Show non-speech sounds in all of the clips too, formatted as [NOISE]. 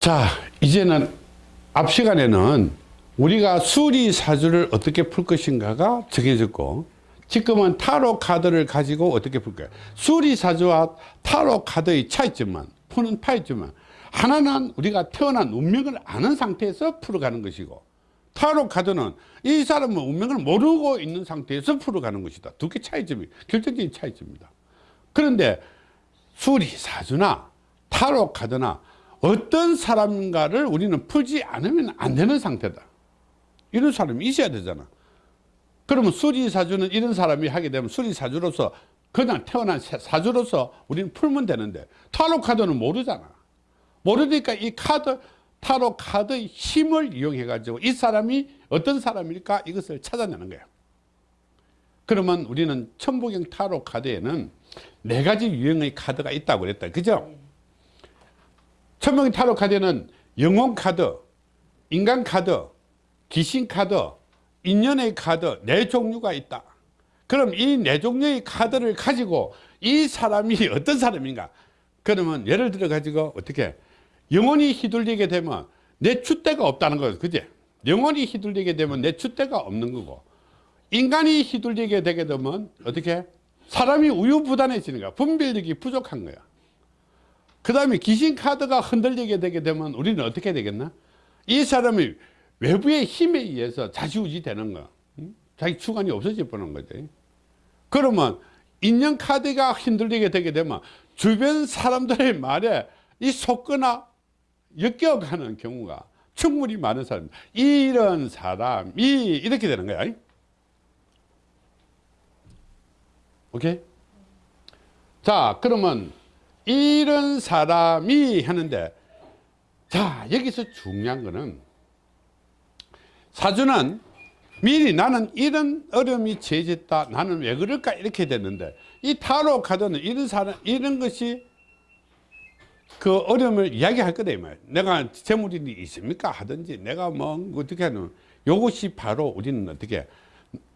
자 이제는 앞 시간에는 우리가 수리사주를 어떻게 풀 것인가가 정해졌고 지금은 타로 카드를 가지고 어떻게 풀 거야 수리사주와 타로 카드의 차이점만 푸는 차이점만. 하나는 우리가 태어난 운명을 아는 상태에서 풀어가는 것이고 타로 카드는 이 사람은 운명을 모르고 있는 상태에서 풀어가는 것이다. 두 개 차이점이 결정적인 차이점입니다. 그런데 수리사주나 타로 카드나 어떤 사람인가를 우리는 풀지 않으면 안 되는 상태다. 이런 사람이 있어야 되잖아. 그러면 수리사주는 이런 사람이 하게 되면 수리사주로서 그냥 태어난 사주로서 우리는 풀면 되는데 타로 카드는 모르잖아. 모르니까 이 카드 타로 카드의 힘을 이용해 가지고 이 사람이 어떤 사람일까 이것을 찾아내는 거예요 그러면 우리는 천부경 타로 카드에는 네 가지 유형의 카드가 있다고 그랬다. 그죠 천부경 타로 카드에는 영혼 카드 인간 카드 귀신 카드 인연의 카드 네 종류가 있다. 그럼 이 네 종류의 카드를 가지고 이 사람이 [LAUGHS] 어떤 사람인가? 그러면 예를 들어 가지고 어떻게? 영혼이 휘둘리게 되면 내 줏대가 없다는 거예요. 그지? 영혼이 휘둘리게 되면 내 줏대가 없는 거고 인간이 휘둘리게 되게 되면 어떻게? 사람이 우유부단해지는 거야. 분별력이 부족한 거야 그 다음에 귀신 카드가 흔들리게 되게 되면 우리는 어떻게 되겠나? 이 사람이 외부의 힘에 의해서 자지우지 되는 거 자기 주관이 없어질 뻔한 거지. 그러면 인연 카드가 흔들리게 되게 되면 주변 사람들의 말에 이 속거나 엮여가는 경우가 충분히 많은 사람 이런 사람이 이렇게 되는 거야. 오케이? 자 그러면 이런 사람이 하는데 자 여기서 중요한 거는 사주는 미리 나는 이런 어려움이 처해졌다. 나는 왜 그럴까? 이렇게 됐는데 이 타로 카드는 이런 사람 이런 것이 그 어려움을 이야기할 거다 이 말. 내가 재물이 있습니까? 하든지 내가 뭐 어떻게 하는 요것이 바로 우리는 어떻게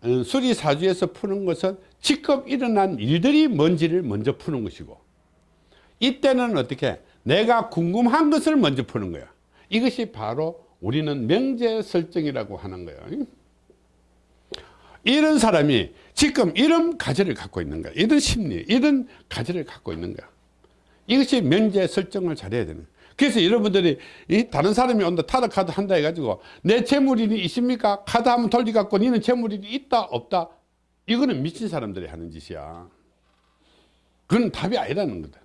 어, 수리사주에서 푸는 것은 지금 일어난 일들이 뭔지를 먼저 푸는 것이고 이때는 어떻게 내가 궁금한 것을 먼저 푸는 거야. 이것이 바로 우리는 명제 설정이라고 하는 거예요 이런 사람이 지금 이런 가지를 갖고 있는 거야. 이런 심리 이런 가지를 갖고 있는 거야. 이것이 명제 설정을 잘해야 되는. 그래서 여러분들이 이 다른 사람이 온다 타로 카드 한다 해가지고 내 재물인이 있습니까? 카드 한번 돌려갖고 니는 재물인이 있다 없다. 이거는 미친 사람들이 하는 짓이야. 그건 답이 아니라는 거다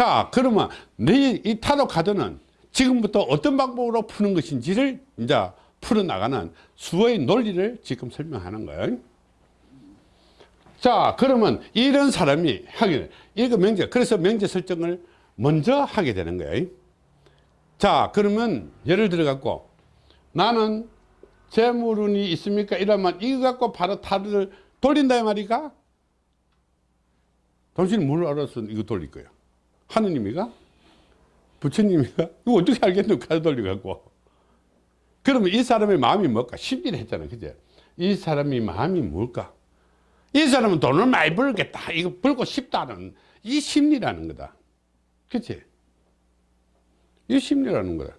자 그러면 내이 타로 카드는 지금부터 어떤 방법으로 푸는 것인지를 이제 풀어나가는 수의 논리를 지금 설명하는 거예요. 자, 그러면 이런 사람이 하게, 이거 명제, 그래서 명제 설정을 먼저 하게 되는 거예요. 자, 그러면 예를 들어 갖고 나는 재물운이 있습니까? 이러면 이거 갖고 바로 타를 돌린다 말이가? 당신은 뭘 알아서 이거 돌릴 거야? 하느님이가? 부처님이가? 이거 어떻게 알겠노? 카드 돌려갖고. 그러면 이 사람의 마음이 뭘까? 심리를 했잖아. 그죠? 이 사람이 마음이 뭘까? 이 사람은 돈을 많이 벌겠다. 이거 벌고 싶다는 이 심리라는 거다. 그치? 이 심리라는 거다.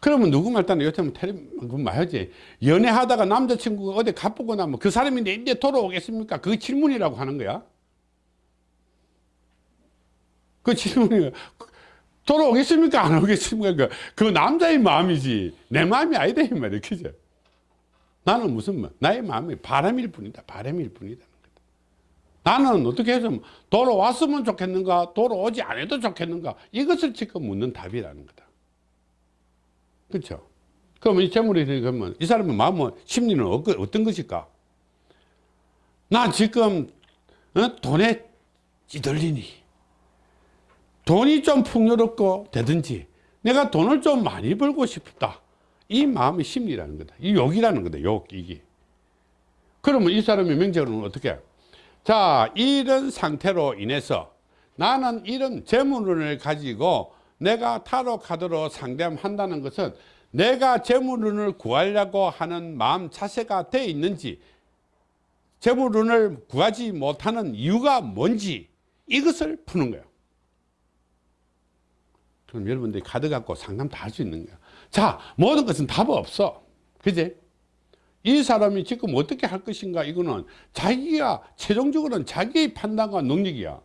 그러면 누구 말 따나 요즘 텔레비전 말하지. 연애하다가 남자친구가 어디 가보고 나면 그 사람이 내 이제 돌아오겠습니까? 그 질문이라고 하는 거야. 그 질문이 돌아오겠습니까? 안 오겠습니까? 그 남자의 마음이지. 내 마음이 아니다. 이 말이야. 그죠? 나는 무슨 말? 나의 마음이 바람일 뿐이다. 바람일 뿐이다. 나는 어떻게 해서 돌아왔으면 좋겠는가? 돌아오지 않아도 좋겠는가? 이것을 지금 묻는 답이라는 거다. 그렇죠? 그러면 이 재물이 그러면 이 사람의 마음은 심리는 어떤 것일까? 나 지금 어? 돈에 찌들리니 돈이 좀 풍요롭고 되든지 내가 돈을 좀 많이 벌고 싶다. 이 마음의 심리라는 거다. 이 욕이라는 거다 욕 이게 그러면 이 사람의 명제로는 어떻게? 자 이런 상태로 인해서 나는 이런 재물운을 가지고 내가 타로 카드로 상담한다는 것은 내가 재물운을 구하려고 하는 마음 자세가 돼 있는지 재물운을 구하지 못하는 이유가 뭔지 이것을 푸는 거예요 그럼 여러분들이 카드 갖고 상담 다 할 수 있는 거야. 자, 모든 것은 답 없어. 그지? 이 사람이 지금 어떻게 할 것인가 이거는 자기가 최종적으로는 자기의 판단과 능력이야.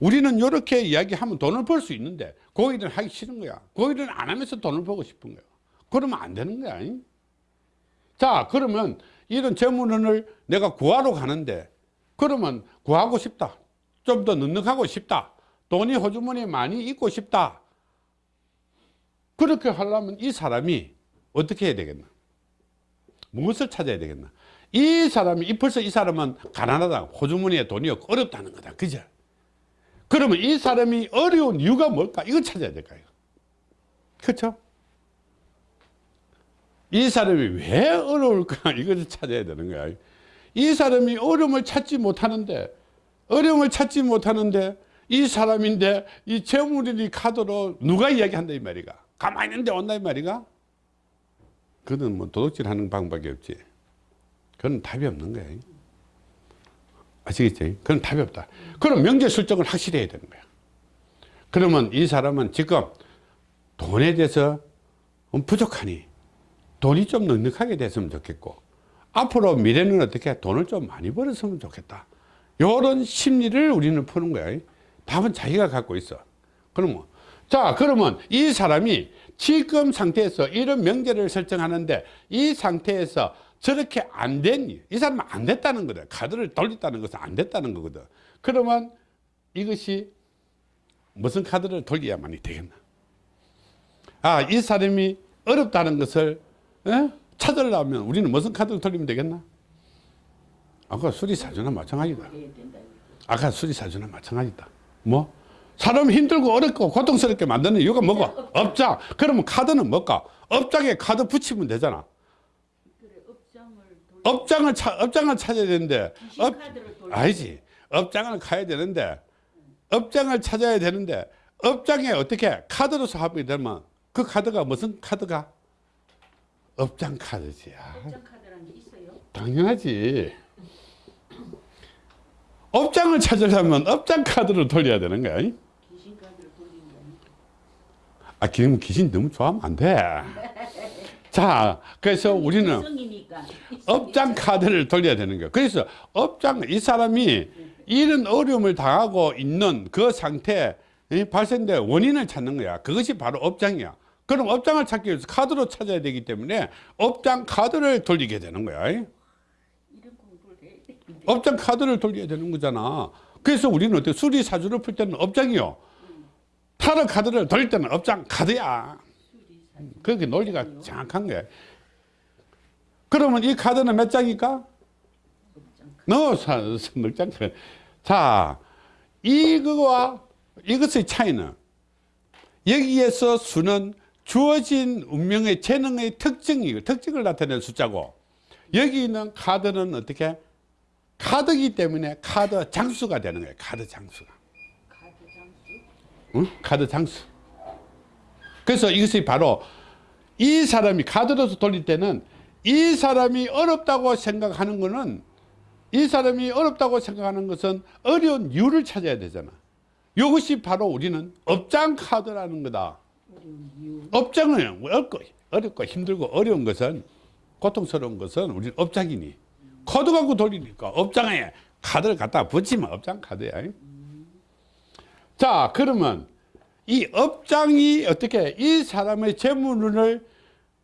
우리는 이렇게 이야기하면 돈을 벌 수 있는데 그 일은 하기 싫은 거야. 그 일은 안 하면서 돈을 벌고 싶은 거야. 그러면 안 되는 거야. 잉? 자, 그러면 이런 재물원을 내가 구하러 가는데 그러면 구하고 싶다. 좀 더 넉넉하고 싶다. 돈이 호주머니에 많이 있고 싶다. 그렇게 하려면 이 사람이 어떻게 해야 되겠나? 무엇을 찾아야 되겠나? 이 사람이, 이 벌써 이 사람은 가난하다. 호주머니에 돈이 없고 어렵다는 거다. 그죠? 그러면 이 사람이 어려운 이유가 뭘까? 이걸 찾아야 될까요? 그렇죠? 이 사람이 왜 어려울까? [LAUGHS] 이것을 찾아야 되는 거야. 이 사람이 어려움을 찾지 못하는데, 어려움을 찾지 못하는데, 이 사람인데, 이 재물이 카드로 누가 이야기한다, 이 말이가. 가만히 있는데 온다, 이 말이가. 그는 뭐 도둑질 하는 방법이 없지. 그건 답이 없는 거야. 아시겠지? 그건 답이 없다. 그럼 명제 설정을 확실히 해야 되는 거야. 그러면 이 사람은 지금 돈에 대해서 부족하니 돈이 좀 넉넉하게 됐으면 좋겠고 앞으로 미래는 어떻게 돈을 좀 많이 벌었으면 좋겠다. 이런 심리를 우리는 푸는 거야. 답은 자기가 갖고 있어. 그러면 자 그러면 이 사람이 지금 상태에서 이런 명제를 설정하는데 이 상태에서 저렇게 안 된, 이 사람은 안 됐다는 거다. 카드를 돌렸다는 것은 안 됐다는 거거든. 그러면 이것이 무슨 카드를 돌려야만이 되겠나? 아, 이 사람이 어렵다는 것을 에? 찾으려면 우리는 무슨 카드를 돌리면 되겠나? 아까 수리사주나 마찬가지다. 아까 수리사주나 마찬가지다. 뭐? 사람 힘들고 어렵고 고통스럽게 만드는 이유가 뭐고? [LAUGHS] 업장. 그러면 카드는 뭘까? 업장에 카드 붙이면 되잖아. 업장을 차, 업장을 찾아야 되는데 업, 아니지 업장을 가야 되는데 업장을 찾아야 되는데 업장에 어떻게 카드로 사업이 되면 그 카드가 무슨 카드가 업장 카드지 업장 카드라는 게 있어요? 당연하지 업장을 찾으려면 업장 카드를 돌려야 되는 거야 귀신 카드를 돌리는 거 아니에요? 아 기분 귀신 너무 좋아하면 안 돼 자 그래서 우리는 업장 카드를 돌려야 되는 거예요. 그래서 업장, 이 사람이 이런 어려움을 당하고 있는 그 상태에 발생된 원인을 찾는 거야. 그것이 바로 업장이야. 그럼 업장을 찾기 위해서 카드로 찾아야 되기 때문에 업장 카드를 돌리게 되는 거야. 돼. 업장 카드를 돌려야 되는 거잖아. 그래서 우리는 어때? 수리사주를 풀 때는 업장이요. 타로 카드를 돌릴 때는 업장 카드야. 그렇게 논리가 정확한 거야. 그러면 이 카드는 몇 장일까? 넣어서 넉 장. 자, 이거와 이것의 차이는 여기에서 수는 주어진 운명의 재능의 특징이 특징을 나타내는 숫자고 여기 있는 카드는 어떻게 카드이기 때문에 카드 장수가 되는 거예요. 카드 장수가. 카드? 응? 카드 장수. 그래서 이것이 바로 이 사람이 카드로서 돌릴 때는 이 사람이 어렵다고 생각하는 것은 이 사람이 어렵다고 생각하는 것은 어려운 이유를 찾아야 되잖아. 이것이 바로 우리는 업장 카드라는 거다. 업장은 어렵고, 어렵고 힘들고 어려운 것은 고통스러운 것은 우리는 업장이니 코드 갖고 돌리니까 업장에 카드를 갖다 붙이면 업장 카드야. 자 그러면 이 업장이 어떻게 이 사람의 재물을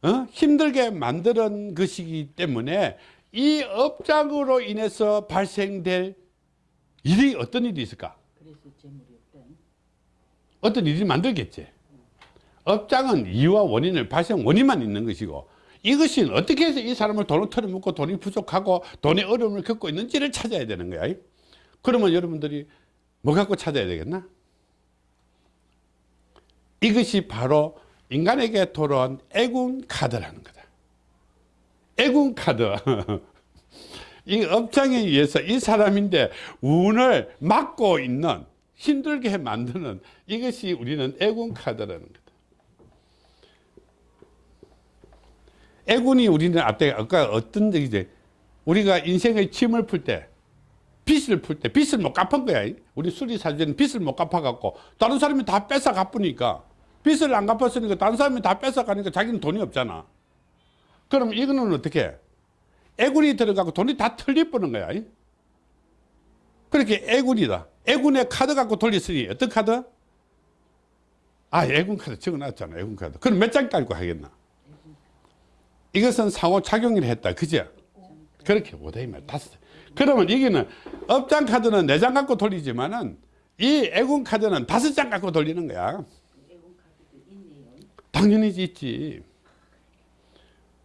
어? 힘들게 만드는 것이기 때문에 이 업장으로 인해서 발생될 일이 어떤 일이 있을까? 어떤 일이 만들겠지. 업장은 이유와 원인을 발생 원인만 있는 것이고 이것이 어떻게 해서 이 사람을 돈을 털어먹고 돈이 부족하고 돈의 어려움을 겪고 있는지를 찾아야 되는 거야. 그러면 여러분들이 뭐 갖고 찾아야 되겠나? 이것이 바로 인간에게 돌아온 애군 카드라는 거다. 애군 카드. [LAUGHS] 이 업장에 의해서 이 사람인데 운을 막고 있는 힘들게 만드는 이것이 우리는 애군 카드라는 거다. 애군이 우리는 앞에 아까 어떤 얘기지? 우리가 인생의 짐을 풀 때, 빚을 풀 때, 빚을 못 갚은 거야. 우리 수리사주는 빚을 못 갚아갖고, 다른 사람이 다 뺏어 갚으니까, 빚을 안 갚았으니까 다른 사람이 다 뺏어가니까 자기는 돈이 없잖아. 그럼 이거는 어떻게? 액운이 들어가고 돈이 다 털려버는 거야. 이? 그렇게 액운이다. 액운의 카드 갖고 돌렸으니 어떤 카드? 아, 액운 카드 적어놨잖아. 액운 카드. 그럼 몇 장 깔고 하겠나? 이것은 상호 작용을 했다. 그죠? 그렇게 못해, 이 말. 다섯. 그러면 이게는 업장 카드는 네 장 갖고 돌리지만은 이 애군 카드는 다섯 장 갖고 돌리는 거야. 당연히 있지.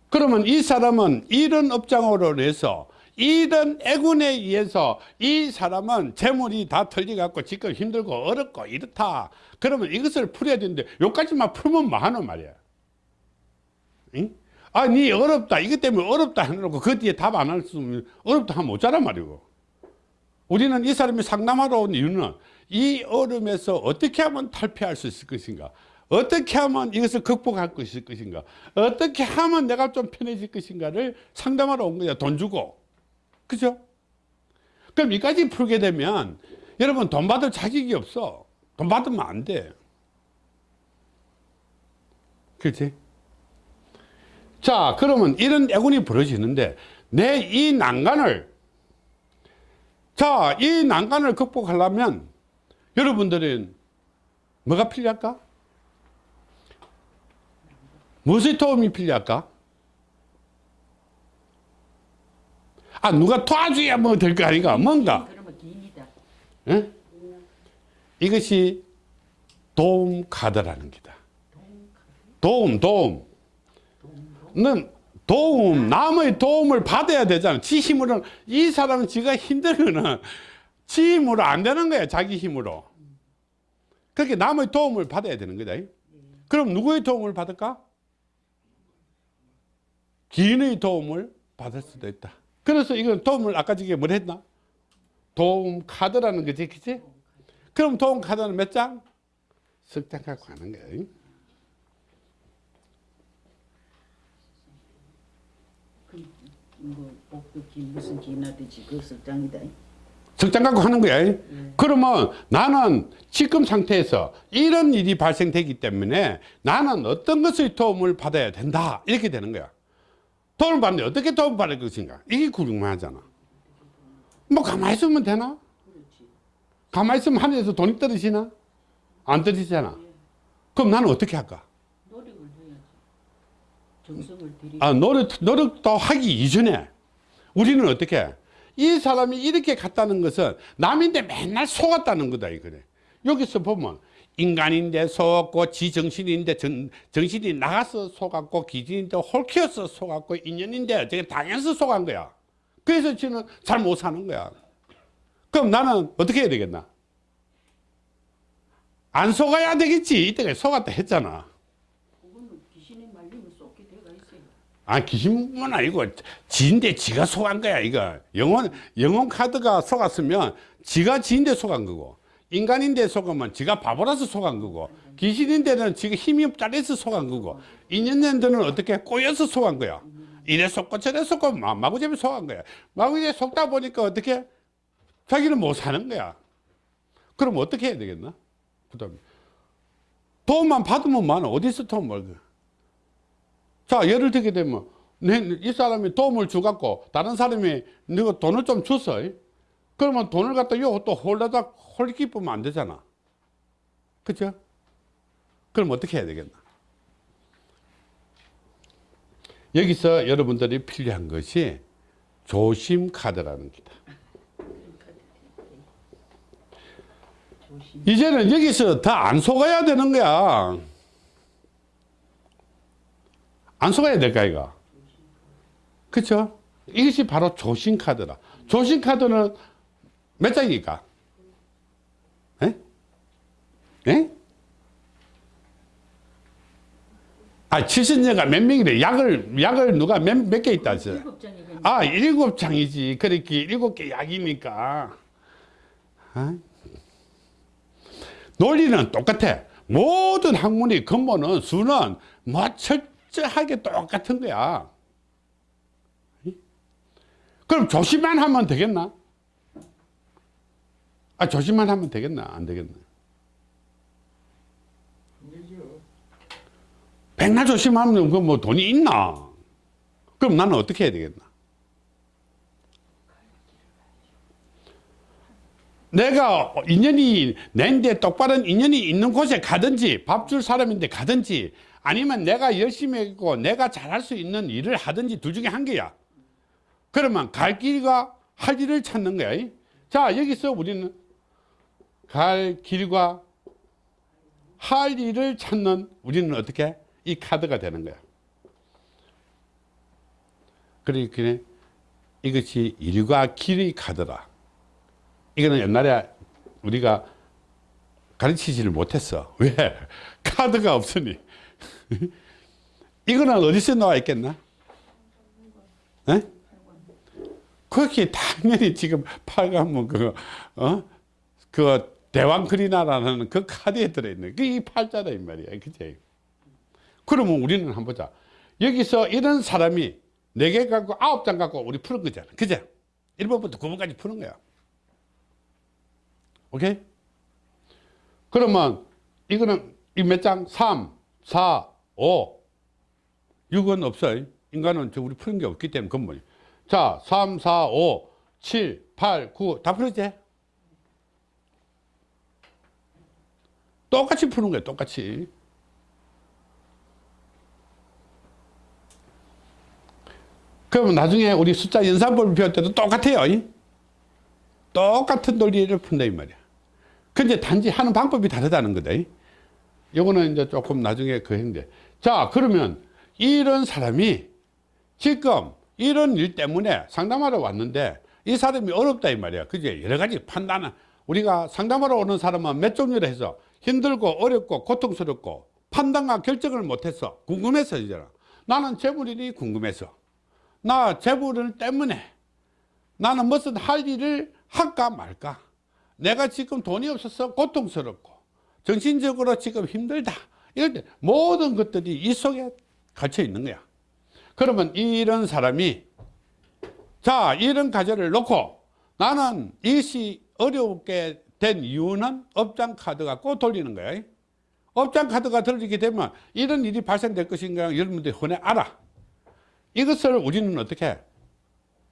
그러면 이 사람은 이런 업장으로 해서 이런 애군에 의해서 이 사람은 재물이 다 털려갖고 지금 힘들고 어렵고 이렇다. 그러면 이것을 풀어야 되는데 여기까지만 풀면 뭐하노 말이야. 응? 아, 니 어렵다. 이것 때문에 어렵다 해놓고 그 뒤에 답 안 할 수 없으면 어렵다 하면 어쩌란 말이고. 우리는 이 사람이 상담하러 온 이유는 이 어려움에서 어떻게 하면 탈피할 수 있을 것인가 어떻게 하면 이것을 극복할 수 있을 것인가? 어떻게 하면 내가 좀 편해질 것인가를 상담하러 온 거야 돈 주고. 그죠? 그럼 이까지 풀게 되면 여러분 돈 받을 자격이 없어. 돈 받으면 안돼. 그렇지? 자 그러면 이런 애군이 벌어지는데 내 이 난간을 자, 이 난간을 극복하려면 여러분들은 뭐가 필요할까? 무엇의 도움이 필요할까? 아, 누가 도와줘야 뭐 될 거 아닌가? 뭔가? 예? 이것이 도움 카드라는 기다. 도움, 도움. 는 도움, 남의 도움을 받아야 되잖아. 지 힘으로는, 이 사람은 지가 힘들면은 지 힘으로 안 되는 거야, 자기 힘으로. 그렇게 남의 도움을 받아야 되는 거다. 그럼 누구의 도움을 받을까? 기인의 도움을 받을 수도 있다. 그래서 이건 도움을 아까 저게 뭘 했나? 도움 카드라는 거지, 그치? 그럼 도움 카드는 몇 장? 석장 갖고 가는 거야. 뭐 복도 기 무슨 기나든지 그 석장이다. 적장 갖고 하는 거야. 그러면 나는 지금 상태에서 이런 일이 발생되기 때문에 나는 어떤 것의 도움을 받아야 된다. 이렇게 되는 거야. 도움을 받는데 어떻게 도움을 받을 것인가? 이게 궁금하잖아. 뭐 가만히 있으면 되나? 그렇지. 가만히 있으면 하늘에서 돈이 떨어지나? 안 떨어지잖아. 그럼 나는 어떻게 할까? 노력을 해야지. 정성을 들이. 아, 노력, 노력도 하기 이전에 우리는 어떻게 해? 이 사람이 이렇게 갔다는 것은 남인데 맨날 속았다는 거다 이거래. 여기서 보면 인간인데 속았고 지정신인데 정, 정신이 나가서 속았고 기진인데 홀키어서 속았고 인연인데 어떻게 당연서 속은 거야. 그래서 지는 잘 못 사는 거야. 그럼 나는 어떻게 해야 되겠나? 안 속아야 되겠지. 이때가 속았다 했잖아. 아 귀신은 아니고 지인데 지가 속한 거야 이거 영혼 영혼 카드가 속았으면 지가 지인데 속한 거고 인간인데 속으면 지가 바보라서 속한 거고 귀신인데는 지가 힘이 없다해서 속한 거고 인연년들은 어떻게 꼬여서 속한 거야? 이래 속고 저래 속고 마- 마구잡이 속한 거야. 마구잡이 속다 보니까 어떻게 자기는 못 사는 거야. 그럼 어떻게 해야 되겠나? 그다음에 도움만 받으면 많아. 어디서 도움을 받아 자, 예를 들게 되면, 내, 이 사람이 도움을 주갖고, 다른 사람이 너가 돈을 좀 줬어. 그러면 돈을 갖다 요또 홀라다 홀기 뿌면 안 되잖아. 그죠? 그럼 어떻게 해야 되겠나? 여기서 여러분들이 필요한 것이 조심 카드라는. 조심. 이제는 여기서 더안 속아야 되는 거야. 안 속아야 될까, 이거? 그쵸? 이것이 바로 조신 카드라. 조신 카드는 몇 장입니까? 에? 에? 아, 70년가 몇 명이래. 약을, 약을 누가 몇, 몇개 있다 했어요. 아, 일곱 장이지. 그렇게 일곱 개 약이니까. 아? 논리는 똑같아. 모든 학문의 근본은 수는 뭐 철저하게 똑같은 거야. 그럼 조심만 하면 되겠나? 아, 조심만 하면 되겠나? 안 되겠나? 맨날 조심하면 그뭐 돈이 있나? 그럼 나는 어떻게 해야 되겠나? 내가 인연이 내인데 똑바른 인연이 있는 곳에 가든지 밥 줄 사람인데 가든지 아니면 내가 열심히 했고 내가 잘할 수 있는 일을 하든지 둘 중에 한 개야. 그러면 갈 길과 할 일을 찾는 거야. 자, 여기서 우리는 갈 길과 할 일을 찾는 우리는 어떻게? 이 카드가 되는 거야. 그러니까 이것이 일과 길의 카드다. 이거는 옛날에 우리가 가르치지를 못했어. 왜? [LAUGHS] 카드가 없으니. [LAUGHS] 이거는 어디서 나와 있겠나? 에? 그렇게 당연히 지금 팔가면 그, 어? 그 대왕크리나라는 그 카드에 들어있는 그이 팔자다 이 말이야. 그치? 그러면 우리는 한번 보자. 여기서 이런 사람이 네개 갖고 아홉 장 갖고 우리 푸는 거잖아. 그죠? 1번부터 9번까지 푸는 거야. 오케이? 그러면 이거는 이 몇 장? 3, 4, 5, 6은 없어요. 인간은 저 우리 푸는 게 없기 때문에 근본이. 자, 3, 4, 5, 7, 8, 9, 다 풀었지? 똑같이 푸는 거야, 똑같이. 그러면 나중에 우리 숫자 연산법을 배울 때도 똑같아요. 이? 똑같은 논리를 푼다, 이 말이야. 근데 단지 하는 방법이 다르다는 거다. 이? 요거는 이제 조금 나중에 그 행대. 자, 그러면 이런 사람이 지금 이런 일 때문에 상담하러 왔는데 이 사람이 어렵다 이 말이야. 그지? 여러 가지 판단은 우리가 상담하러 오는 사람은 몇 종류로 해서 힘들고 어렵고 고통스럽고 판단과 결정을 못했어. 궁금해서 이제는. 나는 재물일이 궁금해서. 나 재물을 때문에 나는 무슨 할 일을 할까 말까. 내가 지금 돈이 없어서 고통스럽고 정신적으로 지금 힘들다. 이럴 때 모든 것들이 이 속에 갇혀 있는 거야. 그러면 이런 사람이 자 이런 과제를 놓고 나는 이것이 어렵게 된 이유는 업장 카드 갖고 돌리는 거야. 업장 카드가 돌리게 되면 이런 일이 발생될 것인가 여러분들이 흔히 알아. 이것을 우리는 어떻게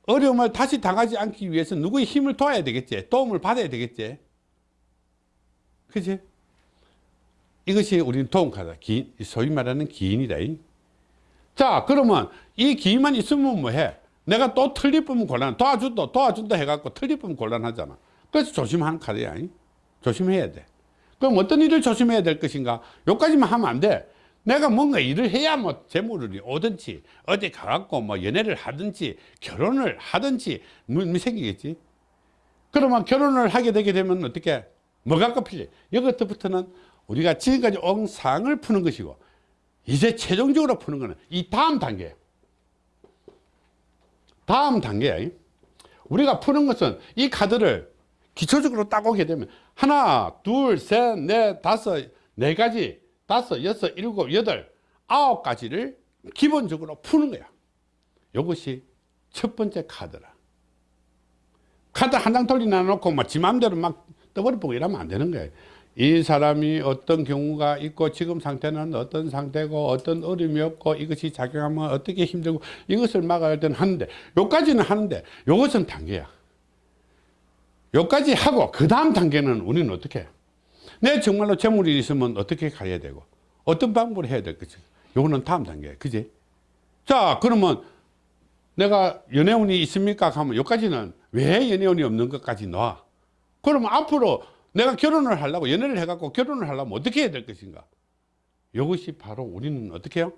어려움을 다시 당하지 않기 위해서 누구의 힘을 도와야 되겠지. 도움을 받아야 되겠지. 그지? 이것이 우리는 도움 카드, 기, 소위 말하는 기인이다. 자, 그러면 이 기인만 있으면 뭐해? 내가 또 틀리면 곤란, 도와준다, 도와준다 해갖고 틀리면 곤란하잖아. 그래서 조심하는 카드야. 조심해야 돼. 그럼 어떤 일을 조심해야 될 것인가? 여기까지만 하면 안 돼. 내가 뭔가 일을 해야 뭐 재물이 오든지 어디 가갖고 뭐 연애를 하든지 결혼을 하든지 뭐, 뭐 생기겠지. 그러면 결혼을 하게 되게 되면 어떻게 뭐가 꼽힐래? 여기부터는 우리가 지금까지 온 상을 푸는 것이고 이제 최종적으로 푸는 거는 이 다음 단계 다음 단계야 우리가 푸는 것은 이 카드를 기초적으로 딱 오게 되면 하나 둘셋넷 다섯 네 가지 다섯 여섯 일곱 여덟 아홉 가지를 기본적으로 푸는 거야. 이것이 첫 번째 카드라. 카드 한 장 돌리나 놓고 막지 맘대로 막 떠버리고 이러면 안 되는 거예요 이 사람이 어떤 경우가 있고 지금 상태는 어떤 상태고 어떤 어려움이 없고 이것이 작용하면 어떻게 힘들고 이것을 막아야 되는 하는데 요까지는 하는데 요것은 단계야 요까지 하고 그 다음 단계는 우리는 어떻게 해? 내 정말로 재물이 있으면 어떻게 가야 되고? 어떤 방법을 해야 될 것인가? 요거는 다음 단계야 그지? 자 그러면 내가 연애운이 있습니까? 하면 요까지는 왜 연애운이 없는 것까지 놔 그러면 앞으로 내가 결혼을 하려고 연애를 해갖고 결혼을 하려면 어떻게 해야 될 것인가? 이것이 바로 우리는 어떻게 해요?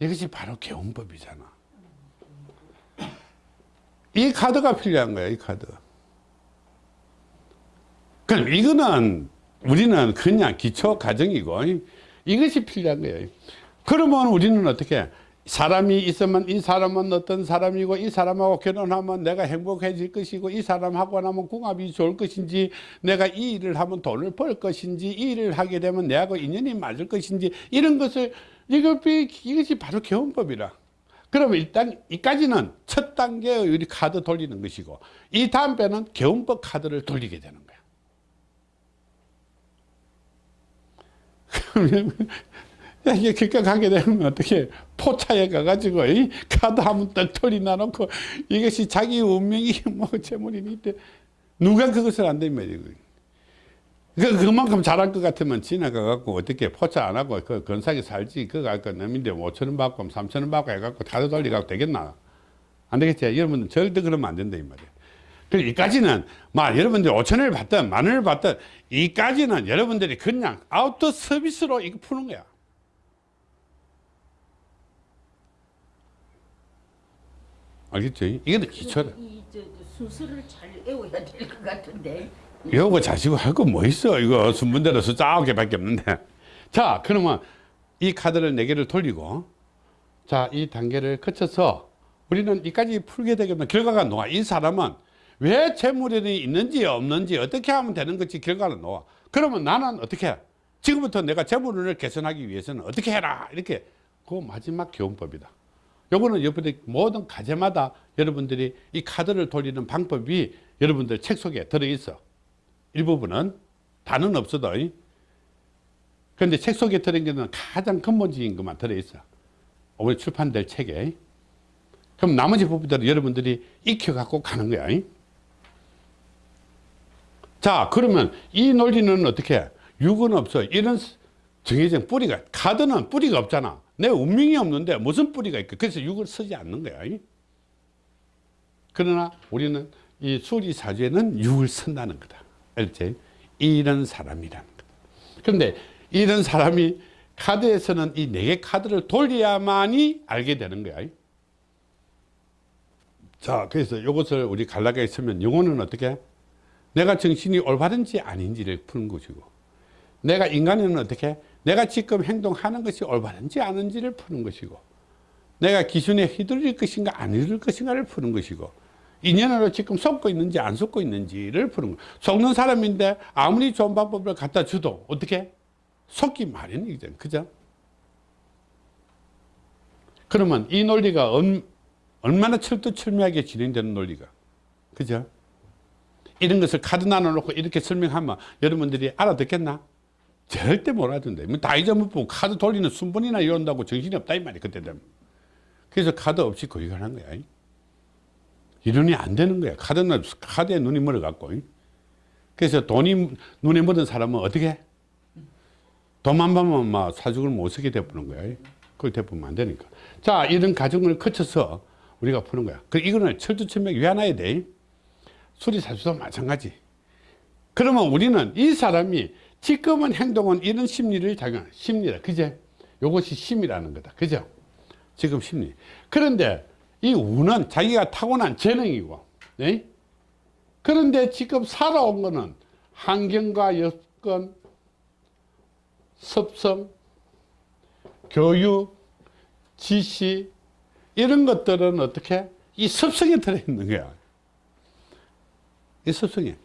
이것이 바로 개운법이잖아 이 카드가 필요한 거야 이 카드. 그럼 이거는 우리는 그냥 기초 과정이고 이것이 필요한 거예요. 그러면 우리는 어떻게 사람이 있으면 이 사람은 어떤 사람이고 이 사람하고 결혼하면 내가 행복해질 것이고 이 사람하고 나면 궁합이 좋을 것인지 내가 이 일을 하면 돈을 벌 것인지 이 일을 하게 되면 내하고 인연이 맞을 것인지 이런 것을 이것이, 바로 개헌법이라 그러면 일단 이까지는 첫 단계의 우리 카드 돌리는 것이고 이 다음 배는 개헌법 카드를 돌리게 되는 거야 이게 그렇게 가게 되면 어떻게 포차에 가가지고 이 카드 한번 떡 털이 나놓고 이것이 자기 운명이 [LAUGHS] 뭐 재물이니 때 누가 그것을 안 되면 이거. 그, 그만큼 잘할 것 같으면 지나가갖고 어떻게 포차 안 하고 그 건사기 살지. 그거 할거 남인데 5천 원 받고 3천 원 받고 해갖고 카드 돌리고 되겠나? 안 되겠지? 여러분들 절대 그러면 안 된다 이 말이야. 그 이까지는 막 여러분들이 5천 원을 받든 만 원을 받든 이까지는 여러분들이 그냥 아우터 서비스로 이거 푸는 거야. 알겠죠? 이게 기초다. 이저 순서를 잘 외워야 될 것 같은데. 이거 자시고 할 거 뭐 있어? 이거 순문대로 숫자 아홉 개밖에 없는데. 자 그러면 이 카드를 네 개를 돌리고 자 이 단계를 거쳐서 우리는 이까지 풀게 되면 결과가 나와. 이 사람은 왜 재물이 있는지 없는지 어떻게 하면 되는 것이 결과는 나와. 그러면 나는 어떻게 해? 지금부터 내가 재물을 개선하기 위해서는 어떻게 해라. 이렇게 그 마지막 교훈법이다. 요거는 여러분들 모든 과제마다 여러분들이 이 카드를 돌리는 방법이 여러분들 책 속에 들어있어 일부분은 다는 없어도 그런데 책 속에 들어있는 가장 근본적인 것만 들어있어. 올해 출판될 책에. 그럼 나머지 부분들은 여러분들이 익혀갖고 가는 거야 자 그러면 이 논리는 어떻게 해? 육은 없어. 이런 정해진 뿌리가 카드는 뿌리가 없잖아. 내 운명이 없는데 무슨 뿌리가 있고. 그래서 육을 쓰지 않는 거야 그러나 우리는 이 수리사주에는 육을 쓴다는 거다 알지? 이런 사람이라는 거다 그런데 이런 사람이 카드에서는 이 네 개 카드를 돌려야만이 알게 되는 거야. 자 그래서 이것을 우리 갈라가 있으면 영혼은 어떻게? 내가 정신이 올바른지 아닌지를 푸는 것이고 내가 인간은 어떻게? 내가 지금 행동하는 것이 올바른지 아닌지를 푸는 것이고 내가 기준에 휘둘릴 것인가 안 휘둘릴 것인가를 푸는 것이고 인연으로 지금 속고 있는지 안 속고 있는지를 푸는 거 속는 사람인데 아무리 좋은 방법을 갖다 줘도 어떻게 속기 마련이죠 그죠 그러면 이 논리가 얼, 얼마나 철두철미하게 진행되는 논리가 그죠 이런 것을 카드 나눠놓고 이렇게 설명하면 여러분들이 알아듣겠나? 절대 못 알아듣는다. 뭐다 잊어먹고 카드 돌리는 순번이나 이런다고 정신이 없다 이 말이야 그때 되면. 그래서 카드 없이 거기 가는 거야. 이론이 안 되는 거야. 카드는 카드에 눈이 멀어갖고. 그래서 돈이 눈에 묻은 사람은 어떻게 해? 돈만 받으면 막 사죽을 못 쓰게 돼버는 거야. 그걸 돼보면 안 되니까. 자, 이런 과정을 거쳐서 우리가 푸는 거야. 그 이거는 철두철미하게 외워놔야 돼. 수리사주도 마찬가지. 그러면 우리는 이 사람이 지금은 행동은 이런 심리를 작용, 심리다. 그제? 요것이 심이라는 거다. 그죠? 지금 심리. 그런데 이 우는 자기가 타고난 재능이고, 네? 그런데 지금 살아온 거는 환경과 여건, 습성, 교육, 지시, 이런 것들은 어떻게? 이 습성에 들어있는 거야. 이 습성이.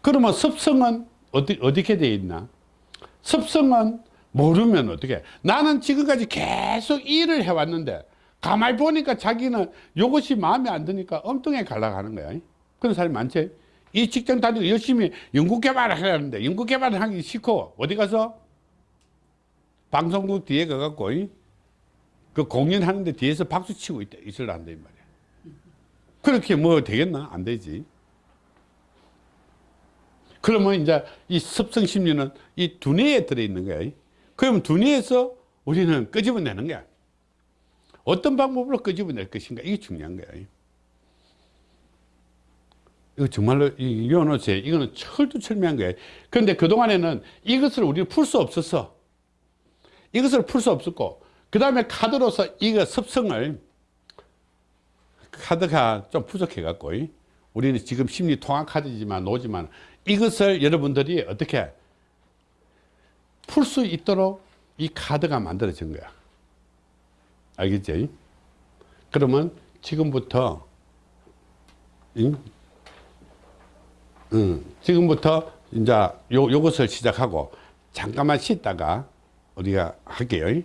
그러면 습성은 어디, 어떻게 되어 있나? 습성은 모르면 어떻게? 나는 지금까지 계속 일을 해왔는데, 가만히 보니까 자기는 이것이 마음에 안 드니까 엉뚱하게 갈라가는 거야. 그런 사람이 많지? 이 직장 다니고 열심히 연구 개발을 해야 하는데, 연구 개발을 하기 싫고, 어디 가서? 방송국 뒤에 가갖고, 그 공연하는데 뒤에서 박수 치고 있다, 있으려 한다, 이 말이야. 그렇게 뭐 되겠나? 안 되지. 그러면 이제 이 습성 심리는 이 두뇌에 들어있는 거야. 그러면 두뇌에서 우리는 끄집어내는 거야. 어떤 방법으로 끄집어낼 것인가 이게 중요한 거야. 이거 정말로 이 요노제 이거는 철두철미한 거야. 그런데 그동안에는 이것을 우리가 풀수 없었어. 이것을 풀 수 없었고 그 다음에 카드로서 이거 습성을 카드가 좀 부족해 갖고 우리는 지금 심리 통합 카드지만 노지만 이것을 여러분들이 어떻게 풀 수 있도록 이 카드가 만들어진 거야. 알겠지? 그러면 지금부터 응? 응. 지금부터 이제 요, 요것을 시작하고 잠깐만 쉬다가 우리가 할게요. 네.